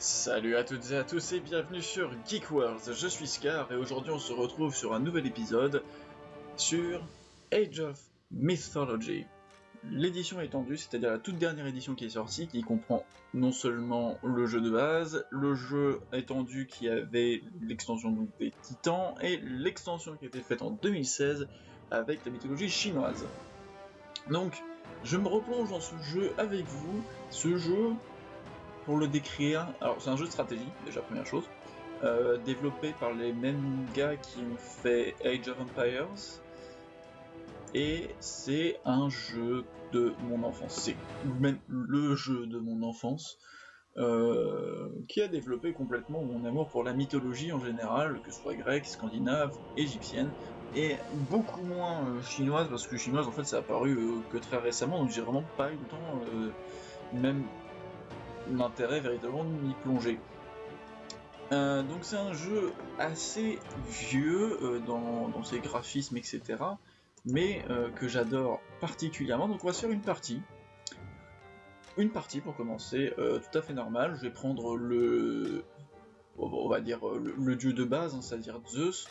Salut à toutes et à tous et bienvenue sur Geek Wars, je suis Scar et aujourd'hui on se retrouve sur un nouvel épisode sur Age of Mythology. L'édition étendue, c'est-à-dire la toute dernière édition qui est sortie, qui comprend non seulement le jeu de base, le jeu étendu qui avait l'extension des titans et l'extension qui a été faite en 2016 avec la mythologie chinoise. Donc, je me replonge dans ce jeu avec vous. Ce jeu, pour le décrire, alors c'est un jeu de stratégie, déjà première chose, euh, développé par les mêmes gars qui ont fait Age of Empires, et c'est un jeu de mon enfance, c'est même le jeu de mon enfance, euh, qui a développé complètement mon amour pour la mythologie en général, que ce soit grecque, scandinave, égyptienne, et beaucoup moins euh, chinoise, parce que chinoise en fait ça a apparu que très récemment, donc j'ai vraiment pas eu le temps, même l'intérêt véritablement de m'y plonger. donc c'est un jeu assez vieux dans, dans, ses graphismes, etc mais euh, que j'adore particulièrement. Donc on va se faire une partie. Une partie pour commencer, euh, tout à fait normal. Je vais prendre le, on va dire le, dieu de base, hein, c'est-à-dire Zeus.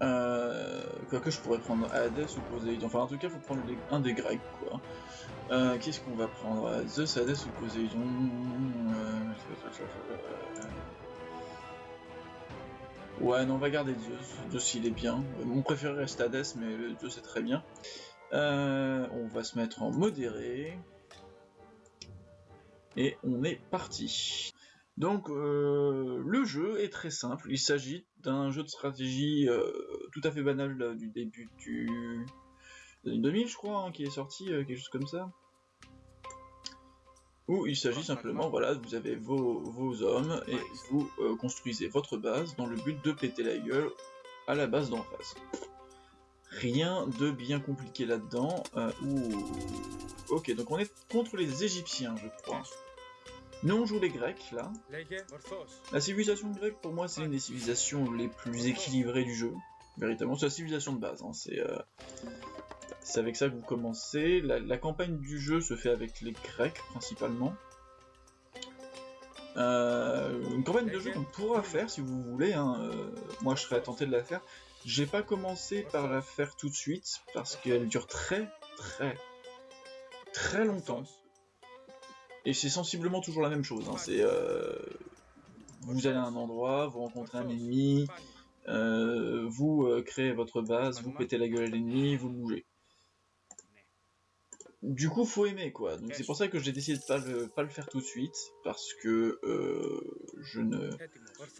Euh, que je pourrais prendre Hades ou Poséidon. Enfin, en tout cas, il faut prendre un des Grecs, quoi. Euh, qu'est-ce qu'on va prendre Zeus, Hades ou Poséidon Ouais, non, on va garder Zeus. Zeus, il est bien. Mon préféré reste Hades, mais Zeus c'est très bien. Euh, on va se mettre en modéré. Et on est parti. Donc, euh, le jeu est très simple. Il s'agit d'un jeu de stratégie euh, tout à fait banal du début du... 2000, je crois, hein, qui est sorti, quelque chose comme ça où il s'agit simplement, voilà, vous avez vos, hommes et vous euh, construisez votre base dans le but de péter la gueule à la base d'en face. Rien de bien compliqué là-dedans. Euh, ok, donc on est contre les Égyptiens, je crois. Nous on joue les Grecs là. La civilisation grecque pour moi c'est une des civilisations les plus équilibrées du jeu. Véritablement, c'est la civilisation de base. Hein. C'est euh, c'est avec ça que vous commencez. La, campagne du jeu se fait avec les Grecs principalement. Euh, une campagne de jeu qu'on pourra faire si vous voulez. Hein. Euh, moi, je serais tenté de la faire. J'ai pas commencé par la faire tout de suite parce qu'elle dure très, très, très longtemps. Et c'est sensiblement toujours la même chose. Hein. C'est euh, vous allez à un endroit, vous rencontrez un ennemi, vous créez votre base, vous pétez la gueule à l'ennemi, vous bougez du coup, faut aimer quoi. Donc c'est pour ça que j'ai décidé de pas le, pas le faire tout de suite parce que euh, je ne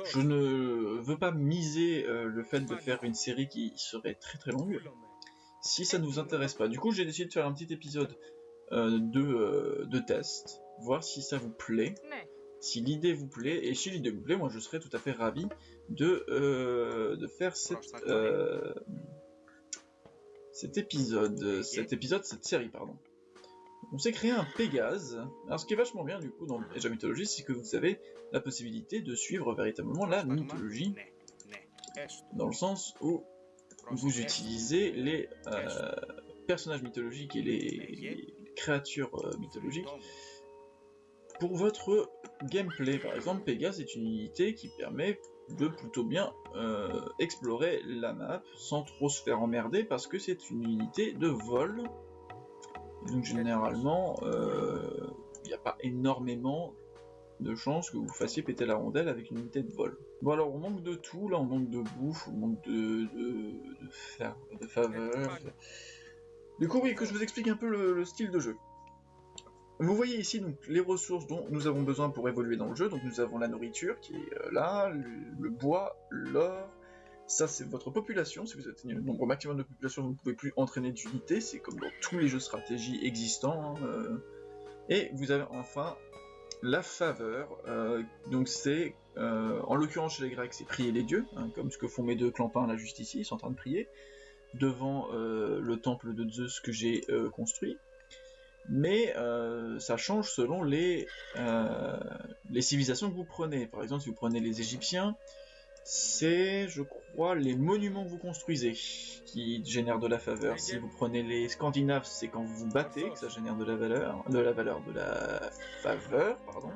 je ne veux pas miser euh, le fait de faire une série qui serait très très longue si ça ne vous intéresse pas. Du coup, j'ai décidé de faire un petit épisode euh, de de test, voir si ça vous plaît. Si l'idée vous plaît, et si l'idée vous plaît, moi je serais tout à fait ravi de, de faire cette, cet épisode, cet épisode, cette série, pardon. On s'est créé un Pégase. Alors ce qui est vachement bien du coup dans la mythologie, c'est que vous avez la possibilité de suivre véritablement la mythologie, dans le sens où vous utilisez les euh, personnages mythologiques et les, créatures euh, mythologiques pour votre gameplay. Par exemple, Pégase est une unité qui permet de plutôt bien euh, explorer la map sans trop se faire emmerder parce que c'est une unité de vol donc généralement, il euh, n'y a pas énormément de chances que vous fassiez péter la rondelle avec une unité de vol. Bon alors on manque de tout, là on manque de bouffe, on manque de, de, de, faveurs. Du coup oui, que je vous explique un peu le, style de jeu. Vous voyez ici donc les ressources dont nous avons besoin pour évoluer dans le jeu. Donc nous avons la nourriture qui est euh, là, le bois, l'or, ça, c'est votre population. Si vous atteignez le nombre maximum de population, vous ne pouvez plus entraîner d'unités. C'est comme dans tous les jeux stratégie existants. Hein, euh. Et vous avez enfin la faveur. Euh, donc c'est, euh, en l'occurrence chez les Grecs, c'est prier les dieux, hein, comme ce que font mes deux clampins là juste ici. Ils sont en train de prier devant le temple de Zeus que j'ai construit. Mais ça change selon les, les civilisations que vous prenez. Par exemple, si vous prenez les Égyptiens, c'est, je crois, les monuments que vous construisez qui génèrent de la faveur. Si vous prenez les Scandinaves, c'est quand vous vous battez que ça génère de la valeur, de la valeur, de la faveur, pardon.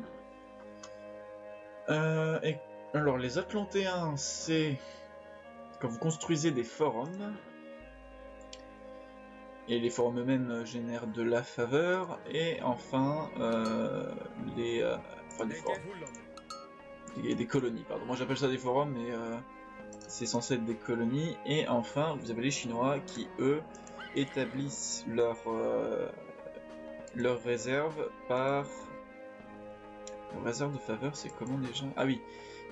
Euh, et, alors, les Atlantéens, c'est quand vous construisez des forums. Et les forums eux-mêmes génèrent de la faveur. Et enfin, euh, les, euh, enfin, forums. Des, des colonies, pardon. Moi j'appelle ça des forums, mais euh, c'est censé être des colonies. Et enfin, vous avez les Chinois qui, eux, établissent leur, euh, leur réserve par... Leur réserve de faveur, c'est comment déjà Ah oui,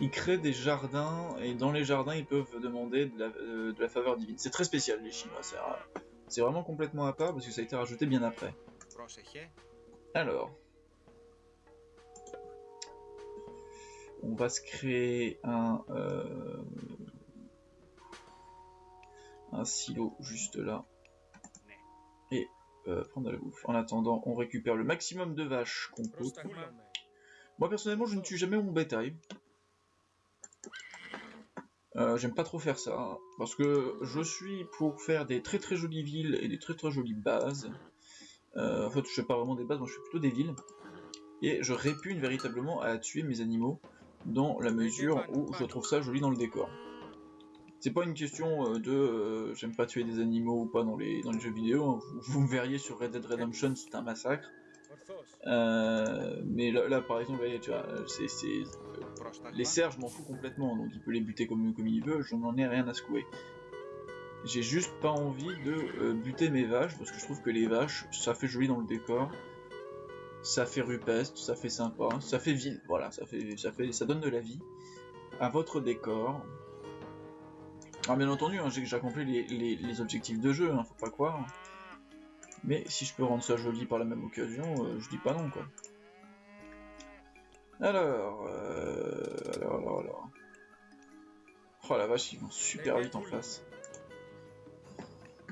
ils créent des jardins, et dans les jardins, ils peuvent demander de la, euh, de la faveur divine. C'est très spécial, les Chinois, c'est euh, c'est vraiment complètement à part, parce que ça a été rajouté bien après. Alors... On va se créer un... euh, silo juste là. Et euh, prendre la bouffe. En attendant, on récupère le maximum de vaches qu'on peut. Moi personnellement, je ne tue jamais mon bétail. Euh, J'aime pas trop faire ça, hein, parce que je suis pour faire des très très jolies villes et des très très jolies bases. En fait, je fais pas vraiment des bases, moi je fais plutôt des villes. Et je répugne véritablement à tuer mes animaux dans la mesure où je trouve ça joli dans le décor. C'est pas une question euh, de euh, j'aime pas tuer des animaux ou pas dans les, dans les jeux vidéo. hein. Vous, vous me verriez sur Red Dead Redemption, c'est un massacre. Euh, mais là, là, par exemple, les cerfs, je m'en fous complètement, donc il peut les buter comme, comme il veut, je n'en ai rien à secouer. J'ai juste pas envie de euh, buter mes vaches, parce que je trouve que les vaches, ça fait joli dans le décor, ça fait rupestre, ça fait sympa, ça fait ville, voilà, ça fait, ça fait, ça donne de la vie à votre décor. Alors bien entendu, hein, j'ai accompli les, les- les objectifs de jeu, hein, faut pas croire. Mais si je peux rendre ça joli par la même occasion, euh, je dis pas non quoi. Alors, euh, alors, alors, alors. Oh la vache, ils vont super vite en face.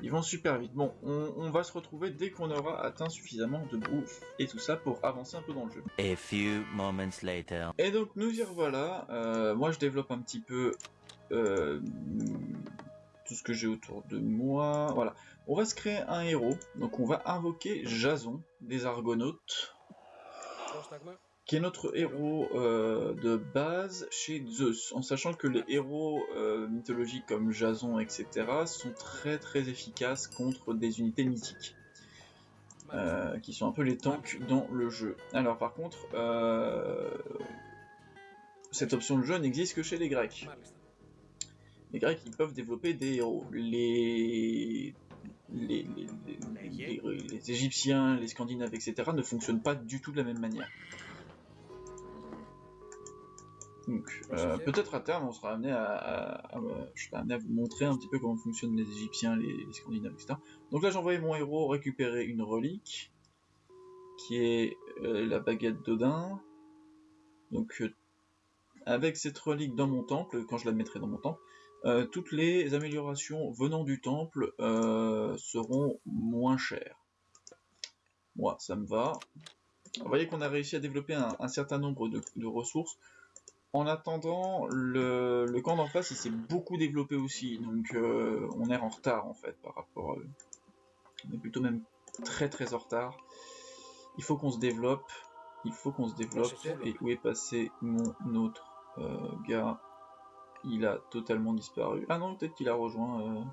Ils vont super vite. Bon, on, on va se retrouver dès qu'on aura atteint suffisamment de bouffe et tout ça pour avancer un peu dans le jeu. A few moments later. Et donc nous y revoilà. Euh, moi je développe un petit peu euh, tout ce que j'ai autour de moi. Voilà. On va se créer un héros. Donc on va invoquer Jason des Argonautes, qui est notre héros euh, de base chez Zeus. En sachant que les héros euh, mythologiques comme Jason, etc. sont très très efficaces contre des unités mythiques. euh, qui sont un peu les tanks dans le jeu. Alors par contre, cette option de jeu n'existe que chez les Grecs. Les Grecs, ils peuvent développer des héros. Les... Les, les, les- les- les Égyptiens, les Scandinaves, etc. ne fonctionnent pas du tout de la même manière. Donc, euh, peut-être à terme, on sera amené à, à- à- je serai amené à vous montrer un petit peu comment fonctionnent les Égyptiens, les, les Scandinaves, etc. Donc là, j'ai envoyé mon héros récupérer une relique, qui est euh, la baguette d'Odin. Donc, euh, avec cette relique dans mon temple, quand je la mettrai dans mon temple, euh, toutes les améliorations venant du temple euh, seront moins chères. Moi, ça me va. Vous voyez qu'on a réussi à développer un, un certain nombre de, de ressources. En attendant, le, le camp d'en face, il s'est beaucoup développé aussi, donc euh, on est en retard en fait par rapport à eux. On est plutôt même très très en retard. Il faut qu'on se développe, il faut qu'on se développe. Et où est passé mon autre euh, gars? Il a totalement disparu. Ah non, peut-être qu'il a rejoint. Euh...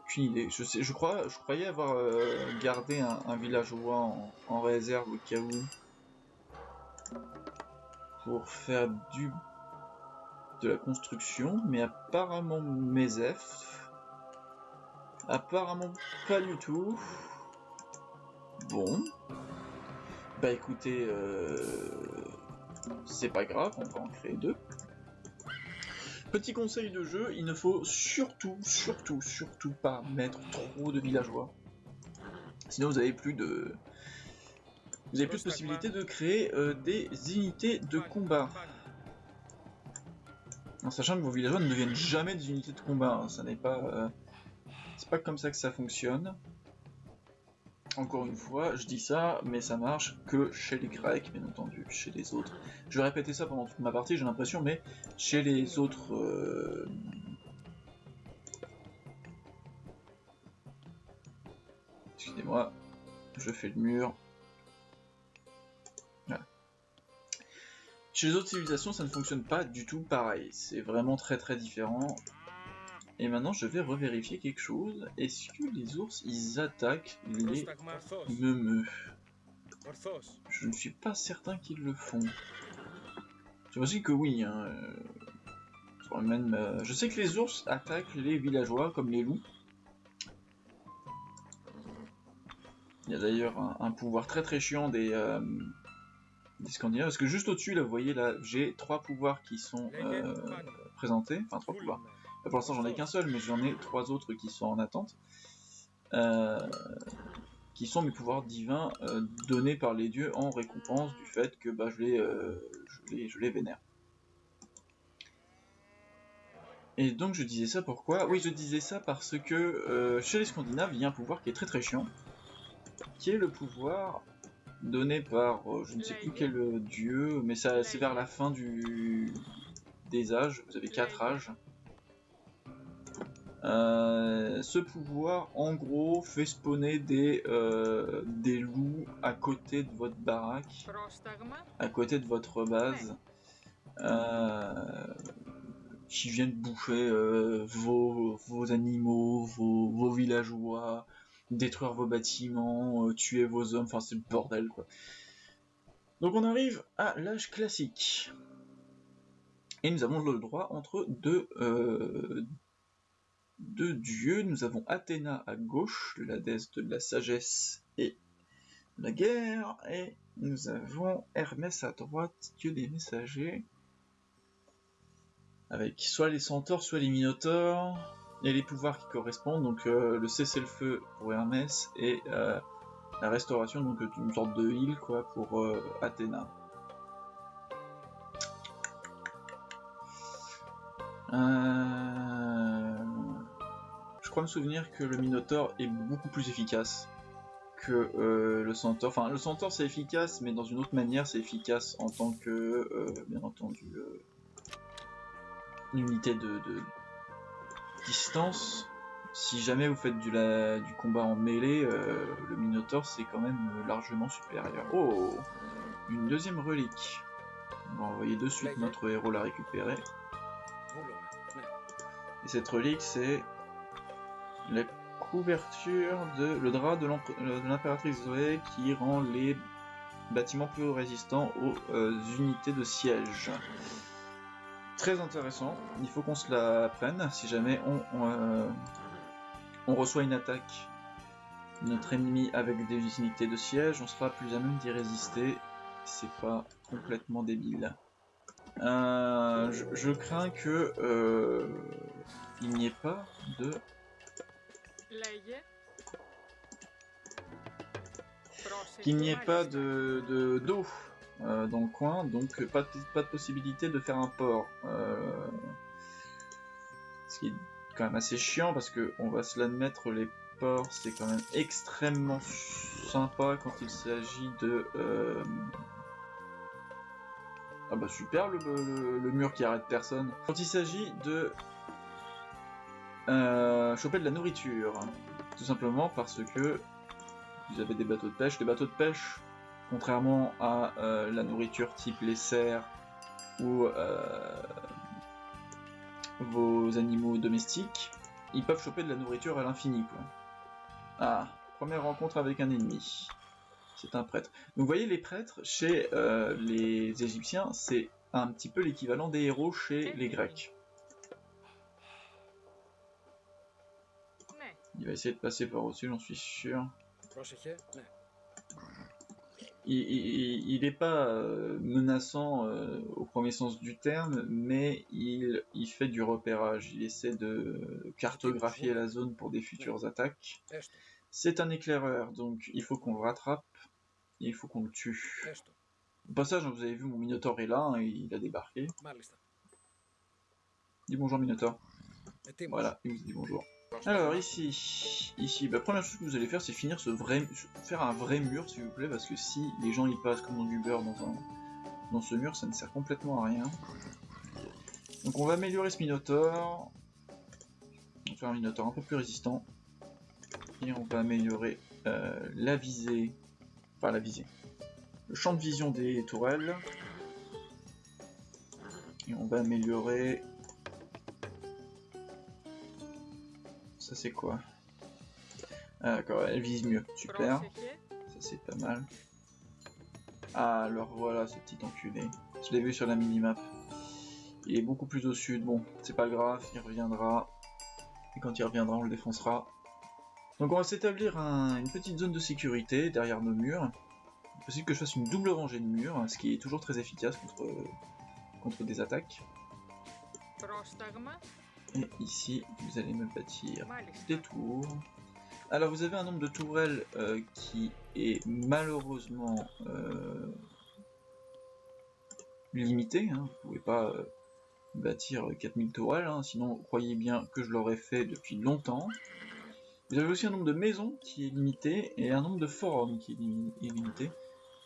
Aucune idée. Je sais, je crois, je croyais avoir euh, gardé un, un villageois en, en réserve au cas où pour faire du de la construction, mais apparemment Mesef, apparemment pas du tout. Bon, bah écoutez, euh, c'est pas grave, on va en créer deux. Petit conseil de jeu, il ne faut surtout, surtout, surtout pas mettre trop de villageois. Sinon vous avez plus de, vous avez plus de possibilité de créer euh, des unités de combat. En sachant que vos villageois ne deviennent jamais des unités de combat, hein, ça n'est pas, euh, c'est pas comme ça que ça fonctionne. Encore une fois, je dis ça, mais ça marche que chez les Grecs, bien entendu, chez les autres. Je vais répéter ça pendant toute ma partie, j'ai l'impression, mais chez les autres... euh, Excusez-moi, je fais le mur. Chez les autres civilisations, ça ne fonctionne pas du tout pareil. C'est vraiment très très différent. Et maintenant, je vais revérifier quelque chose. Est-ce que les ours, ils attaquent les meumeux? Je ne suis pas certain qu'ils le font. J'imagine que oui. Hein. Euh, Je sais que les ours attaquent les villageois, comme les loups. Il y a d'ailleurs un, pouvoir très très chiant des, euh, des Scandinaves, parce que juste au-dessus, là, vous voyez, là, j'ai trois pouvoirs qui sont euh, présentés, enfin trois pouvoirs. pour l'instant, j'en ai qu'un seul, mais j'en ai trois autres qui sont en attente, euh, qui sont mes pouvoirs divins donnés par les dieux en récompense du fait que bah, je, les, je, les, je les vénère. Et donc je disais ça pourquoi? Oui, je disais ça parce que chez les Scandinaves, il y a un pouvoir qui est très très chiant, qui est le pouvoir donné par euh, je ne sais plus quel euh, dieu, mais ça c'est vers la fin du des âges. Vous avez quatre âges. Euh, ce pouvoir, en gros, fait spawner des, des loups à côté de votre baraque, à côté de votre base, qui viennent bouffer vos, vos, animaux, vos, vos villageois, détruire vos bâtiments, euh, tuer vos hommes, enfin c'est le bordel quoi. Donc on arrive à l'âge classique. Et nous avons le droit entre deux, euh, deux dieux. Nous avons Athéna à gauche, la déesse de la sagesse et la guerre. Et nous avons Hermès à droite, dieu des messagers. Avec soit les centaures, soit les minotaures et les pouvoirs qui correspondent, donc euh, le cessez-le-feu pour Hermès et euh, la restauration, donc une sorte de heal quoi pour euh, Athéna. Je crois me souvenir que le Minotaur est beaucoup plus efficace que le Centaure. Enfin, le Centaure c'est efficace, mais dans une autre manière, c'est efficace en tant que, bien entendu, unité de, distance, si jamais vous faites du, combat en mêlée, euh, le Minotaur c'est quand même largement supérieur. Oh Une deuxième relique. On va envoyer de suite notre héros la récupérer. Et cette relique c'est la couverture de le drap de l'impératrice Zoé qui rend les bâtiments plus résistants aux euh, unités de siège très intéressant. Il faut qu'on se la prenne si jamais on, euh, on, reçoit une attaque de notre ennemi avec des unités de siège, on sera plus à même d'y résister. C'est pas complètement débile. Euh, je, crains que euh, il n'y ait pas de qu'il n'y ait pas de d'eau euh, dans le coin, donc pas de, pas de possibilité de faire un port. Euh, ce qui est quand même assez chiant parce que on va se l'admettre, les ports c'est quand même extrêmement sympa quand il s'agit de... Euh, ah bah super le, le, mur qui arrête personne. Quand il s'agit de choper de la nourriture, tout simplement parce que vous avez des bateaux de pêche. Les bateaux de pêche contrairement à euh, la nourriture type les cerfs ou euh, vos animaux domestiques, ils peuvent choper de la nourriture à l'infini. Ah, première rencontre avec un ennemi. C'est un prêtre. Donc vous voyez, les prêtres, chez euh, les Égyptiens, c'est un petit peu l'équivalent des héros chez les Grecs. Il va essayer de passer par au-dessus, j'en suis sûr il n'est pas euh, menaçant euh, au premier sens du terme, mais il, fait du repérage. Il essaie de cartographier la zone pour des futures attaques. C'est un éclaireur, donc il faut qu'on le rattrape et il faut qu'on le tue. Au passage, vous avez vu, mon Minotaur est là, hein, il a débarqué. Dis bonjour Minotaur. Voilà, il vous dit bonjour. Alors ici, ici, la bah, première chose que vous allez faire, c'est finir ce vrai, faire un vrai mur, s'il vous plaît, parce que si les gens y passent comme dans du beurre dans, un, dans ce mur, ça ne sert complètement à rien. Donc on va améliorer ce Minotaur. On va faire un Minotaur un peu plus résistant. Et on va améliorer euh, la visée, enfin la visée, le champ de vision des tourelles. Et on va améliorer... Ça c'est quoi Ah d'accord, elle vise mieux, super. Ça c'est pas mal. Ah alors voilà ce petit enculé. Je l'ai vu sur la minimap. Il est beaucoup plus au sud, bon, c'est pas grave, il reviendra. Et quand il reviendra, on le défoncera. Donc on va s'établir une petite zone de sécurité derrière nos murs. Il est possible que je fasse une double rangée de murs, ce qui est toujours très efficace contre, contre des attaques. Et ici, vous allez me bâtir des tours. Alors vous avez un nombre de tourelles euh, qui est malheureusement euh, limité. Hein. Vous pouvez pas euh, bâtir 4000 tourelles, hein. sinon croyez bien que je l'aurais fait depuis longtemps. Vous avez aussi un nombre de maisons qui est limité et un nombre de forums qui est, limité.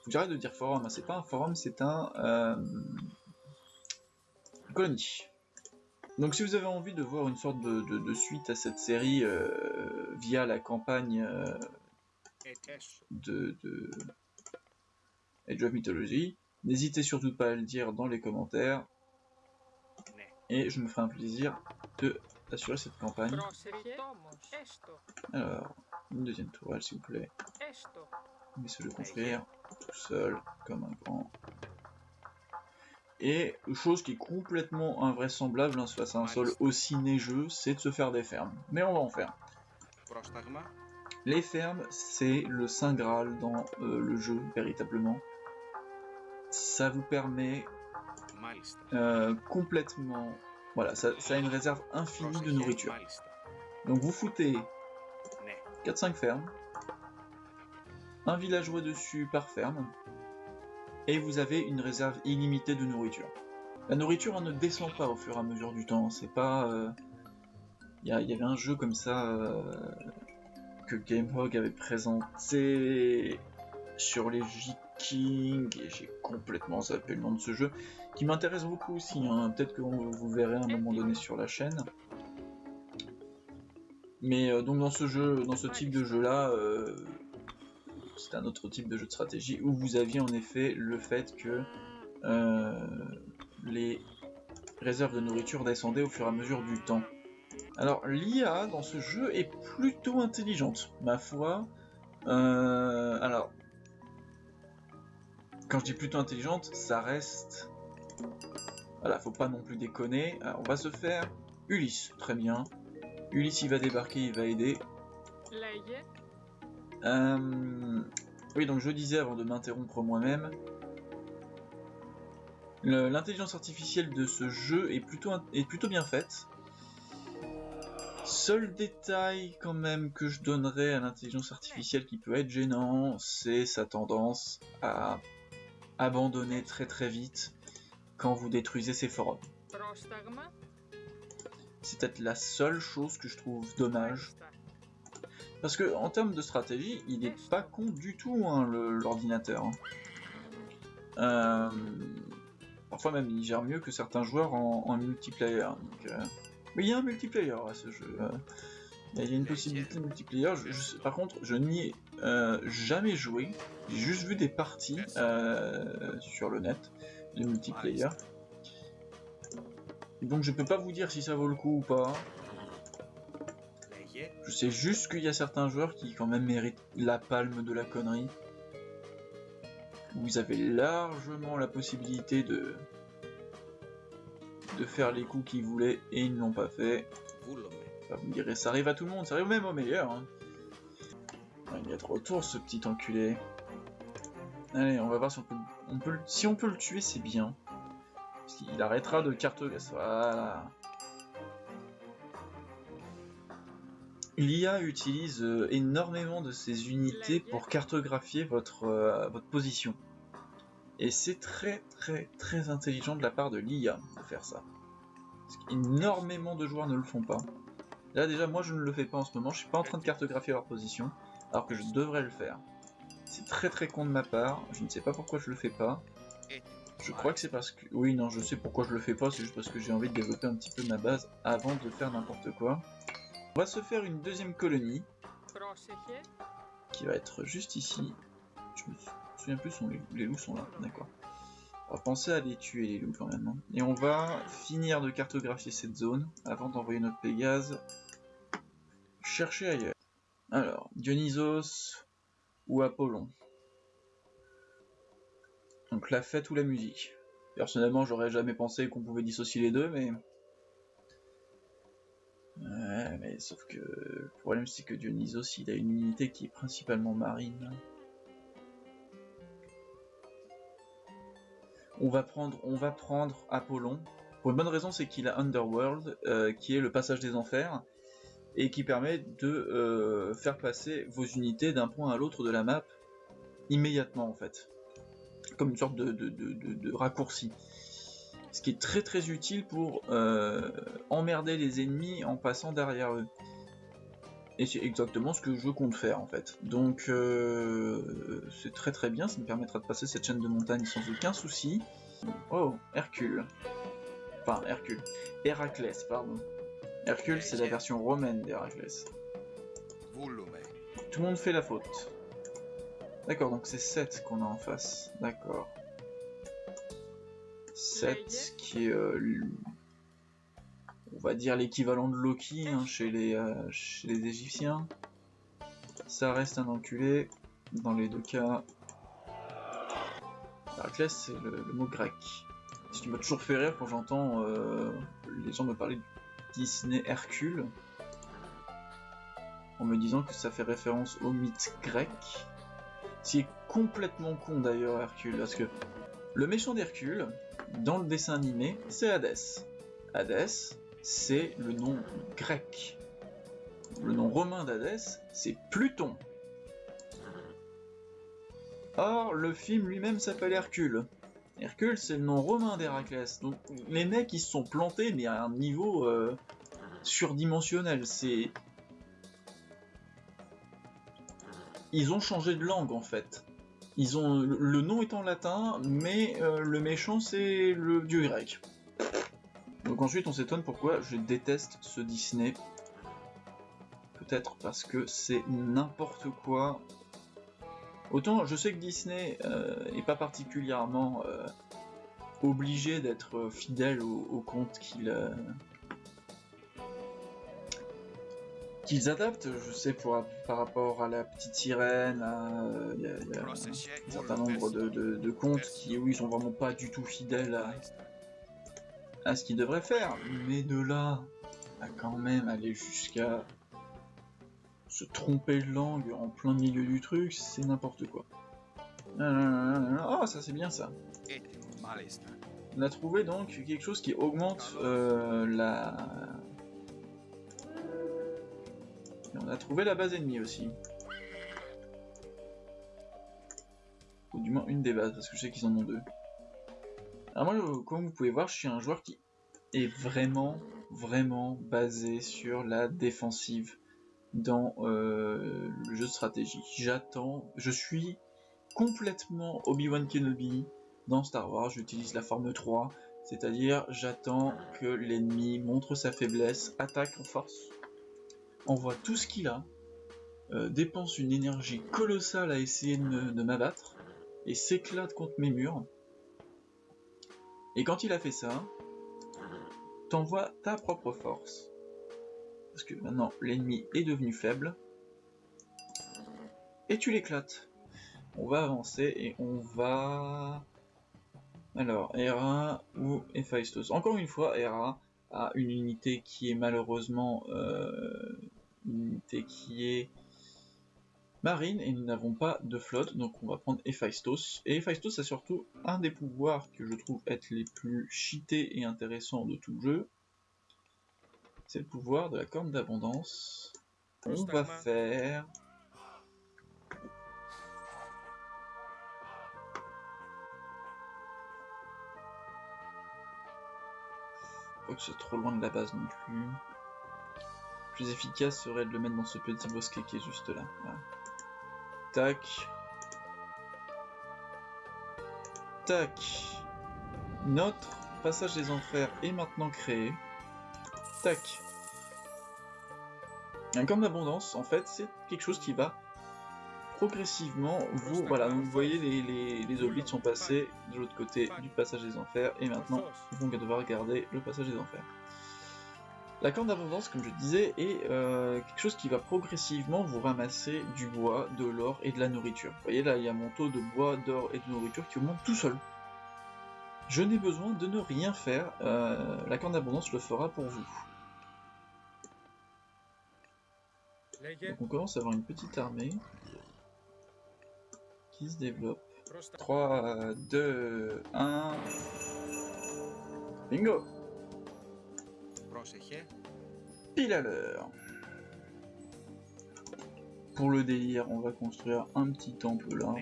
J'arrête de dire forum, hein. c'est pas un forum, c'est un colonie. Donc si vous avez envie de voir une sorte de, suite à cette série euh, via la campagne euh, de, de Age of Mythology, n'hésitez surtout pas à le dire dans les commentaires et je me ferai un plaisir de assurer cette campagne. Alors, une deuxième tourelle s'il vous plaît. De construire tout seul, comme un grand. Et chose qui est complètement invraisemblable hein, face à un sol aussi neigeux, c'est de se faire des fermes. Mais on va en faire. Les fermes, c'est le saint graal dans euh, le jeu, véritablement. Ça vous permet euh, complètement voilà, ça, a une réserve infinie de nourriture. Donc vous foutez 4-5 fermes, un villageois dessus par ferme, et vous avez une réserve illimitée de nourriture. La nourriture ne descend pas au fur et à mesure du temps, c'est pas... Il euh, y, avait un jeu comme ça euh, que GameHog avait présenté sur les Vikings, et j'ai complètement zappé le nom de ce jeu, qui m'intéresse beaucoup aussi. Hein. Peut-être que vous verrez à un moment donné sur la chaîne. Mais euh, donc dans ce jeu, dans ce type de jeu là, euh, c'est un autre type de jeu de stratégie où vous aviez en effet le fait que euh, les réserves de nourriture descendaient au fur et à mesure du temps. Alors l'IA dans ce jeu est plutôt intelligente, ma foi. alors, quand je dis plutôt intelligente, ça reste voilà, faut pas non plus déconner. on va se faire Ulysse, très bien. Ulysse, il va débarquer, il va aider. Euh, oui, donc je disais avant de m'interrompre moi-même, l'intelligence artificielle de ce jeu est plutôt, est plutôt bien faite. Seul détail quand même que je donnerais à l'intelligence artificielle qui peut être gênant, c'est sa tendance à abandonner très très vite quand vous détruisez ces forums. C'est peut-être la seule chose que je trouve dommage. Parce que en termes de stratégie, il est pas con du tout hein, l'ordinateur. Hein. Euh, parfois même il gère mieux que certains joueurs en, multiplayer. Euh, mais il y a un multiplayer à ce jeu. Euh. Il y a une possibilité de multiplayer. par contre, je n'y ai jamais joué. J'ai juste vu des parties sur le net de multiplayer. Donc je peux pas vous dire si ça vaut le coup ou pas. Je sais juste qu'il y a certains joueurs qui quand même méritent la palme de la connerie. Vous avez largement la possibilité de de faire les coups qu'ils voulaient et ils ne l'ont pas fait. vous me direz, ça arrive à tout le monde, ça arrive même au meilleur. Hein. Il y a trop autour ce petit enculé. Allez, on va voir si on peut, on peut, si on peut le tuer, c'est bien. Il arrêtera de cartographier. Voilà. L'IA utilise euh, énormément de ses unités pour cartographier votre, euh, votre position. Et c'est très très très intelligent de la part de l'IA de faire ça. énormément de joueurs ne le font pas. Là déjà moi je ne le fais pas en ce moment, je suis pas en train de cartographier leur position, alors que je devrais le faire. C'est très très con de ma part, je ne sais pas pourquoi je le fais pas. Je crois que c'est parce que... Oui, non, je sais pourquoi je le fais pas, c'est juste parce que j'ai envie de développer un petit peu ma base avant de faire n'importe quoi. On va se faire une deuxième colonie. Qui va être juste ici. Je me souviens plus, les loups sont là, d'accord. On va penser à les tuer les loups quand même. hein. Et on va finir de cartographier cette zone avant d'envoyer notre Pégase chercher ailleurs. Alors, Dionysos ou Apollon? Donc la fête ou la musique Personnellement, j'aurais jamais pensé qu'on pouvait dissocier les deux, mais... Ouais, mais sauf que le problème c'est que Dionysos, il a une unité qui est principalement marine. On va prendre, on va prendre Apollon. Pour une bonne raison, c'est qu'il a Underworld, euh, qui est le passage des enfers, et qui permet de euh, faire passer vos unités d'un point à l'autre de la map immédiatement en fait. Comme une sorte de, de- de- raccourci. Ce qui est très très utile pour euh, emmerder les ennemis en passant derrière eux. Et c'est exactement ce que je compte faire en fait. Donc euh, c'est très très bien, ça me permettra de passer cette chaîne de montagne sans aucun souci. Oh, Hercule. Enfin, Hercule. Héraclès, pardon. Hercule, c'est la version romaine d'Héraclès. Tout le monde fait la faute. D'accord, donc c'est 7 qu'on a en face. D'accord. 7 qui est, euh, on va dire, l'équivalent de Loki hein, chez, les, euh, chez les Égyptiens. Ça reste un enculé dans les deux cas. Héraclès, c'est le, le mot grec. Ce qui m'a toujours fait rire quand j'entends euh, les gens me parler du Disney Hercule en me disant que ça fait référence au mythe grec. Ce qui est complètement con d'ailleurs Hercule, parce que le méchant d'Hercule, dans le dessin animé, c'est Hadès. Hadès, c'est le nom grec. Le nom romain d'Hadès, c'est Pluton. Or, le film lui-même s'appelle Hercule. Hercule, c'est le nom romain d'Héraclès. Donc, les mecs, ils se sont plantés, mais à un niveau euh, surdimensionnel. C'est. Ils ont changé de langue en fait. Ils ont le nom est en latin, mais euh, le méchant c'est le dieu grec. Donc ensuite, on s'étonne pourquoi je déteste ce Disney. Peut-être parce que c'est n'importe quoi. Autant je sais que Disney euh, est pas particulièrement euh, obligé d'être fidèle au, au conte qu'il qu'ils adaptent. Je sais pour, par rapport à la petite sirène, à, il y a- il y a un certain nombre de, de- de contes qui, oui, sont vraiment pas du tout fidèles à, à ce qu'ils devraient faire. Mais de là à quand même aller jusqu'à se tromper de langue en plein milieu du truc, c'est n'importe quoi. Ah, ça c'est bien ça. On a trouvé donc quelque chose qui augmente euh, la... Et on a trouvé la base ennemie aussi. Ou du moins une des bases, parce que je sais qu'ils en ont deux. Alors moi, comme vous pouvez voir, je suis un joueur qui est vraiment, vraiment basé sur la défensive dans euh, le jeu de stratégie. J'attends, je suis complètement Obi-Wan Kenobi dans Star Wars, j'utilise la forme 3, c'est-à-dire j'attends que l'ennemi montre sa faiblesse, attaque en force, envoie tout ce qu'il a, euh, dépense une énergie colossale à essayer de m'abattre, et s'éclate contre mes murs. Et quand il a fait ça, t'envoies ta propre force. Parce que maintenant l'ennemi est devenu faible. Et tu l'éclates. On va avancer et on va... Alors, Hera ou Héphaïstos. Encore une fois, Hera a une unité qui est malheureusement euh, unité qui est marine et nous n'avons pas de flotte, donc on va prendre Héphaïstos. Et Héphaïstos a surtout un des pouvoirs que je trouve être les plus cheatés et intéressants de tout le jeu. C'est le pouvoir de la corne d'abondance. On va faire... Que c'est trop loin de la base non plus. Plus efficace serait de le mettre dans ce petit bosquet qui est juste là. Voilà. Tac. Tac. Notre passage des enfers est maintenant créé. Tac. Un corne d'abondance, en fait, c'est quelque chose qui va progressivement, vous, voilà, donc vous voyez les, les, les hobbits sont passés de l'autre côté du passage des enfers, et maintenant ils vont devoir garder le passage des enfers. La corne d'abondance, comme je disais, est euh, quelque chose qui va progressivement vous ramasser du bois, de l'or et de la nourriture. Vous voyez là, il y a mon taux de bois, d'or et de nourriture qui augmente tout seul. Je n'ai besoin de ne rien faire, euh, la corne d'abondance le fera pour vous. Donc on commence à avoir une petite armée qui se développe. 3, 2, 1... Bingo Πρόσεχε. Pile à l'heure Pour le délire, on va construire un petit temple là.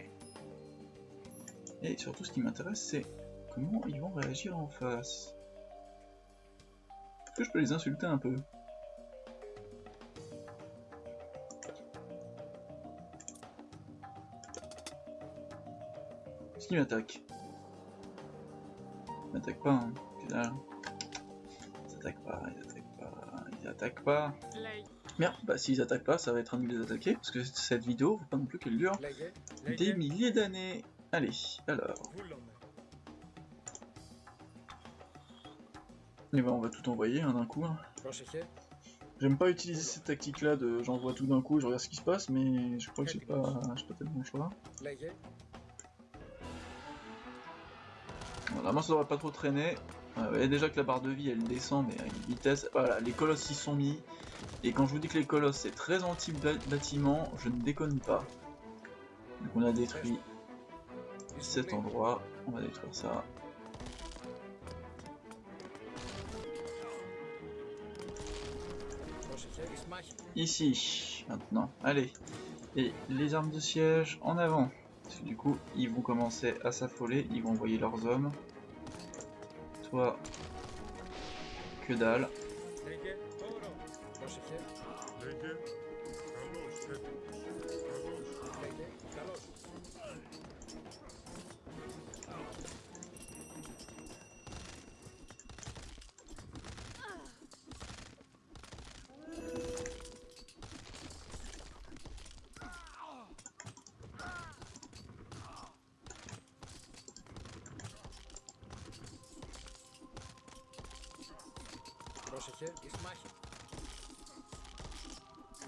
Et surtout ce qui m'intéresse c'est comment ils vont réagir en face. Est-ce que je peux les insulter un peu Est-ce qu'ils m'attaquent Ils m'attaquent pas, hein. attaquent pas, ils attaquent pas, ils attaquent pas. Merde, bah s'ils attaquent pas, ça va être un de les attaquer, parce que cette vidéo, faut pas non plus qu'elle dure des milliers d'années. Allez, alors. Et eh bah ben, on va tout envoyer hein, d'un coup. Hein. J'aime pas utiliser cette tactique là de j'envoie tout d'un coup, et je regarde ce qui se passe, mais je crois que j'ai pas, pas tellement le choix. Voilà, moi ça devrait pas trop traîner. Ah ouais, déjà que la barre de vie elle descend mais à une vitesse, voilà les colosses y sont mis. Et quand je vous dis que les colosses c'est très anti bâtiment je ne déconne pas. Donc on a détruit cet endroit, on va détruire ça. Ici maintenant, allez. Et les armes de siège en avant. Parce que du coup ils vont commencer à s'affoler, ils vont envoyer leurs hommes. Toi, que dalle. Πρόσεχε. Εις μάχη.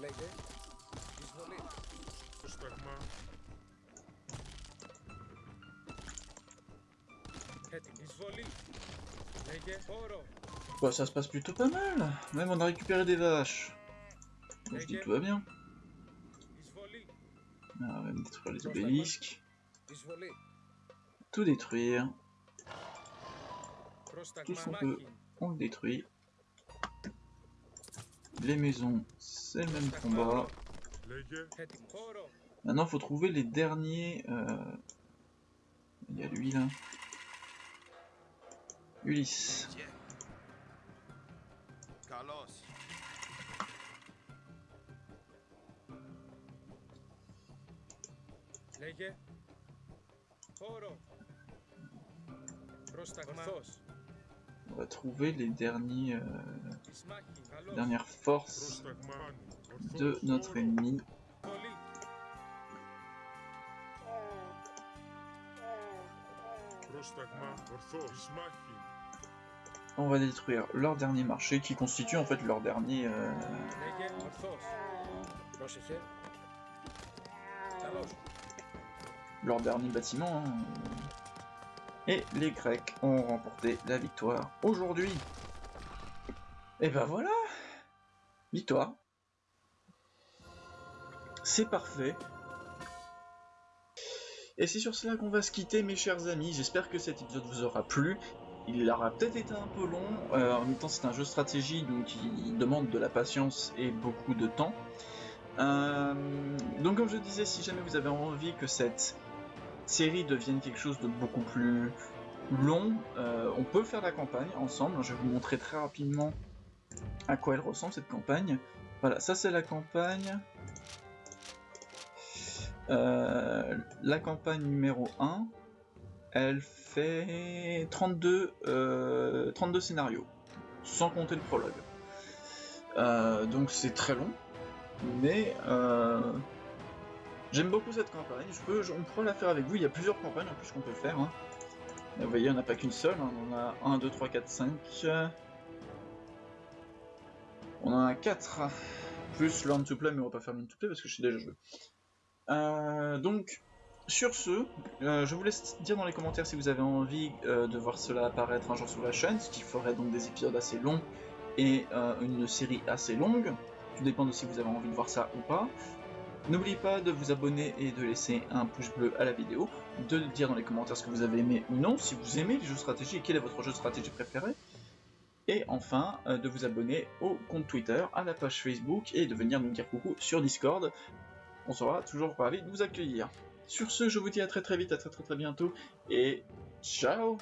Λέγε. Εισβολή. Πρόσταγμα. Έτοιμη. Εισβολή. Λέγε. Όρο. Bah, ça se passe plutôt pas mal. Même on a récupéré des vaches. Donc, je dis que tout va bien. Εισβολή. Ah, on va détruire les obélisques. Εισβολή. Tout détruire. Πρόσταγμα Tous on peut. μάχη. On le détruit. Les maisons, c'est le même combat. Λέγε. Έτοιμο. Όρο. Maintenant, faut trouver les derniers. euh, Il y a lui là. Ulysse. Γε. Καλώς. Λέγε. Όρο. Πρόσταγμα. Ορθός. On va trouver les euh, dernières forces de notre ennemi. On va détruire leur dernier marché qui constitue en fait leur dernier... Euh, leur dernier bâtiment. Hein. Et les Grecs ont remporté la victoire aujourd'hui. Et ben voilà Victoire. C'est parfait. Et c'est sur cela qu'on va se quitter mes chers amis. J'espère que cet épisode vous aura plu. Il aura peut-être été un peu long. Euh, en même temps c'est un jeu stratégie donc il demande de la patience et beaucoup de temps. Euh, donc comme je disais, si jamais vous avez envie que cette série devienne quelque chose de beaucoup plus long, euh, on peut faire la campagne ensemble. Je vais vous montrer très rapidement à quoi elle ressemble cette campagne. Voilà, ça c'est la campagne. Euh, la campagne numéro 1, elle fait 32, euh, 32 scénarios, sans compter le prologue. Euh, donc c'est très long, mais euh, J'aime beaucoup cette campagne, on pourra la faire avec vous, il y a plusieurs campagnes en plus qu'on peut faire. hein. Vous voyez, on n'a pas qu'une seule, hein, on a 1, 2, 3, 4, 5. On a 4, plus Learn to Play, mais on va pas faire Learn to Play parce que je suis déjà joué. Euh, donc, sur ce, euh, je vous laisse dire dans les commentaires si vous avez envie euh, de voir cela apparaître un jour sur la chaîne, ce qui ferait donc des épisodes assez longs et euh, une série assez longue. Tout dépend de si vous avez envie de voir ça ou pas. N'oubliez pas de vous abonner et de laisser un pouce bleu à la vidéo, de dire dans les commentaires ce que vous avez aimé ou non, si vous aimez les jeux de stratégie et quel est votre jeu de stratégie préféré. Et enfin, euh, de vous abonner au compte Twitter, à la page Facebook et de venir nous dire coucou sur Discord. On sera toujours ravis de vous accueillir. Sur ce, je vous dis à très très vite, à très très très bientôt et ciao